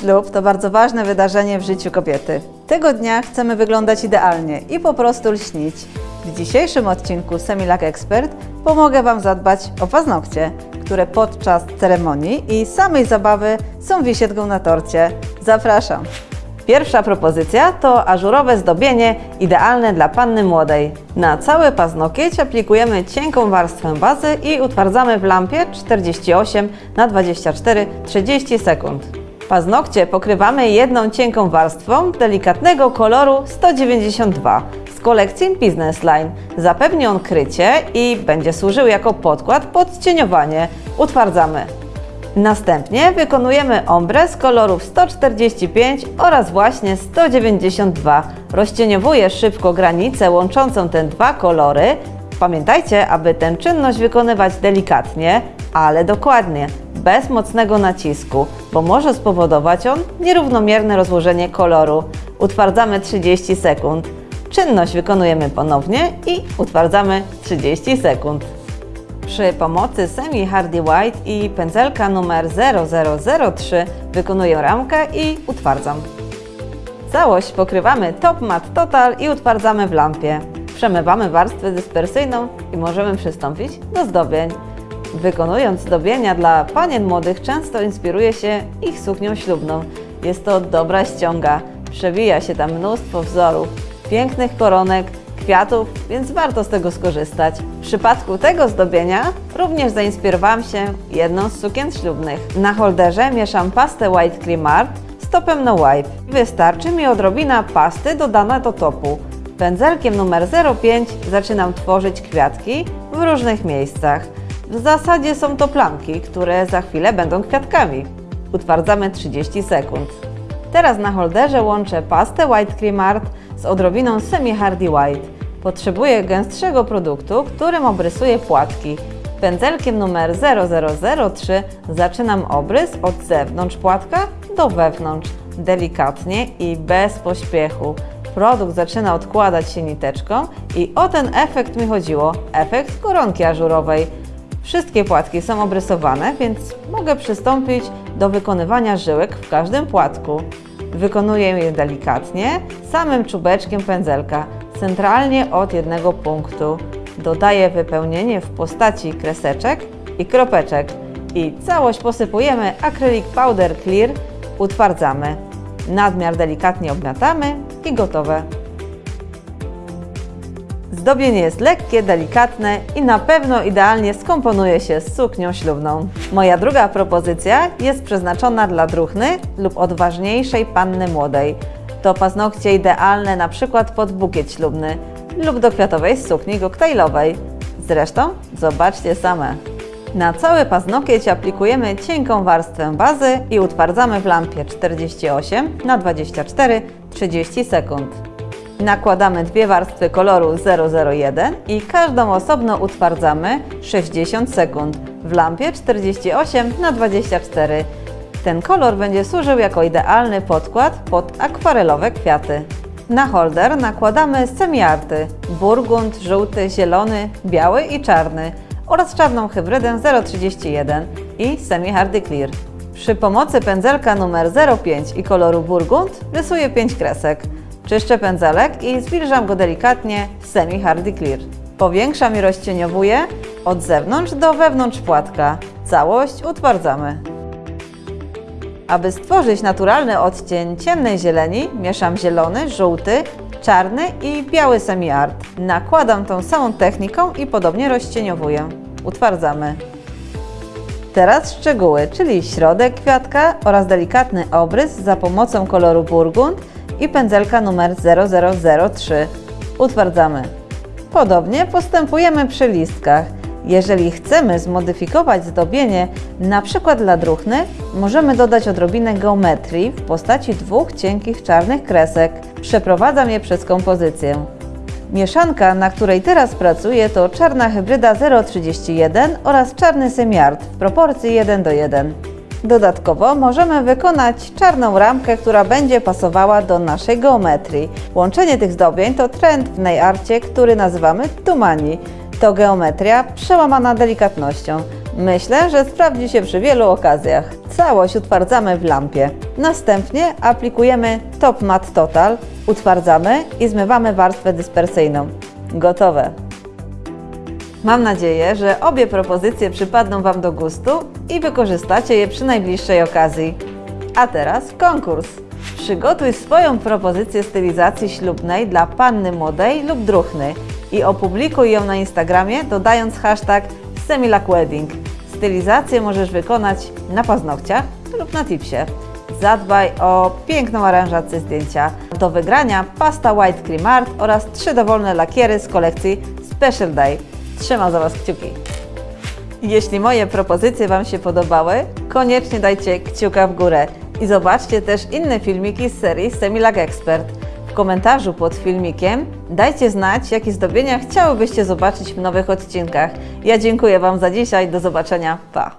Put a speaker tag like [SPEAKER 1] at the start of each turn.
[SPEAKER 1] Ślub to bardzo ważne wydarzenie w życiu kobiety. Tego dnia chcemy wyglądać idealnie i po prostu lśnić. W dzisiejszym odcinku Semilak Expert pomogę Wam zadbać o paznokcie, które podczas ceremonii i samej zabawy są wisietką na torcie. Zapraszam! Pierwsza propozycja to ażurowe zdobienie idealne dla panny młodej. Na cały paznokieć aplikujemy cienką warstwę bazy i utwardzamy w lampie 48 na 24 30 sekund. Paznokcie pokrywamy jedną cienką warstwą delikatnego koloru 192 z kolekcji Business Line. Zapewni on krycie i będzie służył jako podkład pod cieniowanie. Utwardzamy. Następnie wykonujemy ombre z kolorów 145 oraz właśnie 192. Rozcieniowuję szybko granicę łączącą te dwa kolory. Pamiętajcie, aby tę czynność wykonywać delikatnie, ale dokładnie, bez mocnego nacisku, bo może spowodować on nierównomierne rozłożenie koloru. Utwardzamy 30 sekund. Czynność wykonujemy ponownie i utwardzamy 30 sekund. Przy pomocy Semi Hardy White i pędzelka numer 0003 wykonuję ramkę i utwardzam. Całość pokrywamy Top Matte Total i utwardzamy w lampie. Przemywamy warstwę dyspersyjną i możemy przystąpić do zdobień. Wykonując zdobienia dla panien młodych często inspiruje się ich suknią ślubną. Jest to dobra ściąga, przewija się tam mnóstwo wzorów, pięknych koronek, kwiatów, więc warto z tego skorzystać. W przypadku tego zdobienia również zainspirowałam się jedną z sukien ślubnych. Na holderze mieszam pastę White Cream Art z topem No Wipe. Wystarczy mi odrobina pasty dodana do topu. Pędzelkiem numer 05 zaczynam tworzyć kwiatki w różnych miejscach. W zasadzie są to plamki, które za chwilę będą kwiatkami. Utwardzamy 30 sekund. Teraz na holderze łączę pastę White Cream Art z odrobiną Semi Hardy White. Potrzebuję gęstszego produktu, którym obrysuję płatki. Pędzelkiem numer 0003 zaczynam obrys od zewnątrz płatka do wewnątrz, delikatnie i bez pośpiechu. Produkt zaczyna odkładać się niteczką i o ten efekt mi chodziło, efekt koronki ażurowej. Wszystkie płatki są obrysowane, więc mogę przystąpić do wykonywania żyłek w każdym płatku. Wykonuję je delikatnie, samym czubeczkiem pędzelka, centralnie od jednego punktu. Dodaję wypełnienie w postaci kreseczek i kropeczek i całość posypujemy akrylik powder clear, utwardzamy. Nadmiar delikatnie obmiatamy i gotowe. Zdobienie jest lekkie, delikatne i na pewno idealnie skomponuje się z suknią ślubną. Moja druga propozycja jest przeznaczona dla druhny lub odważniejszej panny młodej. To paznokcie idealne na przykład pod bukiet ślubny lub do kwiatowej sukni koktajlowej. Zresztą zobaczcie same. Na cały paznokieć aplikujemy cienką warstwę bazy i utwardzamy w lampie 48 na 24 30 sekund. Nakładamy dwie warstwy koloru 001 i każdą osobno utwardzamy 60 sekund w lampie 48 na 24. Ten kolor będzie służył jako idealny podkład pod akwarelowe kwiaty. Na holder nakładamy semiarty burgund, żółty, zielony, biały i czarny oraz czarną hybrydę 031 i Semi Hardy Clear. Przy pomocy pędzelka numer 05 i koloru burgund rysuję 5 kresek. Czyszczę pędzelek i zwilżam go delikatnie Semi Hardy Clear. Powiększam i rozcieniowuję od zewnątrz do wewnątrz płatka. Całość utwardzamy. Aby stworzyć naturalny odcień ciemnej zieleni, mieszam zielony, żółty, czarny i biały semi-art. Nakładam tą samą techniką i podobnie rozcieniowuję. Utwardzamy. Teraz szczegóły, czyli środek kwiatka oraz delikatny obrys za pomocą koloru burgund i pędzelka numer 0003. Utwardzamy. Podobnie postępujemy przy listkach. Jeżeli chcemy zmodyfikować zdobienie, na przykład dla druhny, możemy dodać odrobinę geometrii w postaci dwóch cienkich czarnych kresek. Przeprowadzam je przez kompozycję. Mieszanka, na której teraz pracuję, to czarna hybryda 031 oraz czarny semiart w proporcji 1 do 1. Dodatkowo możemy wykonać czarną ramkę, która będzie pasowała do naszej geometrii. Łączenie tych zdobień to trend w nail arcie, który nazywamy tumani. To geometria przełamana delikatnością. Myślę, że sprawdzi się przy wielu okazjach. Całość utwardzamy w lampie. Następnie aplikujemy Top Matte Total, utwardzamy i zmywamy warstwę dyspersyjną. Gotowe! Mam nadzieję, że obie propozycje przypadną Wam do gustu i wykorzystacie je przy najbliższej okazji. A teraz konkurs. Przygotuj swoją propozycję stylizacji ślubnej dla panny młodej lub druchny i opublikuj ją na Instagramie dodając hashtag SemilackWedding. Stylizację możesz wykonać na paznokciach lub na tipsie. Zadbaj o piękną aranżację zdjęcia. Do wygrania pasta White Cream Art oraz trzy dowolne lakiery z kolekcji Special Day. Trzymam za Was kciuki. Jeśli moje propozycje Wam się podobały, koniecznie dajcie kciuka w górę i zobaczcie też inne filmiki z serii Semilag Expert. W komentarzu pod filmikiem dajcie znać, jakie zdobienia chciałybyście zobaczyć w nowych odcinkach. Ja dziękuję Wam za dzisiaj, do zobaczenia, pa!